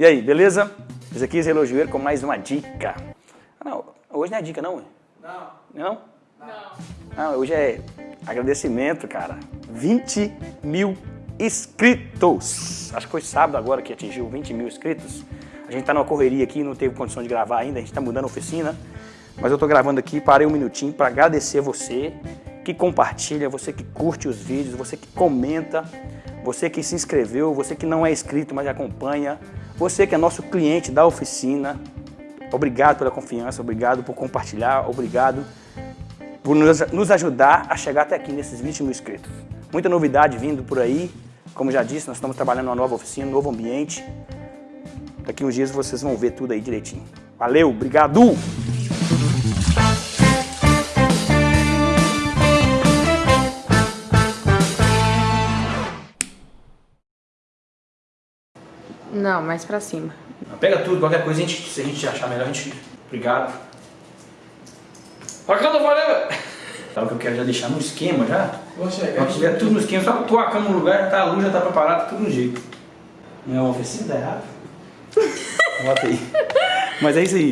E aí, beleza? Esse aqui é Elogioeiro com mais uma dica. Ah, não, hoje não é dica não? Não. Não? Não. Não, hoje é agradecimento, cara. 20 mil inscritos. Acho que foi sábado agora que atingiu 20 mil inscritos. A gente tá numa correria aqui, não teve condição de gravar ainda, a gente tá mudando a oficina. Mas eu tô gravando aqui, parei um minutinho para agradecer você que compartilha, você que curte os vídeos, você que comenta, você que se inscreveu, você que não é inscrito, mas acompanha, você que é nosso cliente da oficina. Obrigado pela confiança, obrigado por compartilhar, obrigado por nos ajudar a chegar até aqui nesses 20 mil inscritos. Muita novidade vindo por aí. Como já disse, nós estamos trabalhando numa nova oficina, um novo ambiente. Daqui uns dias vocês vão ver tudo aí direitinho. Valeu, obrigado! Não, mais pra cima. Pega tudo, qualquer coisa, a gente, se a gente achar melhor, a gente... Obrigado. Bacana, valeu! Sabe o que eu quero já deixar no esquema já? Vou chegar. Quando tiver tudo no esquema, só pôr a cama no lugar, já tá a luz, já tá preparado, tudo no jeito. Não é uma oficina, dá errado. Bota aí. Mas é isso aí.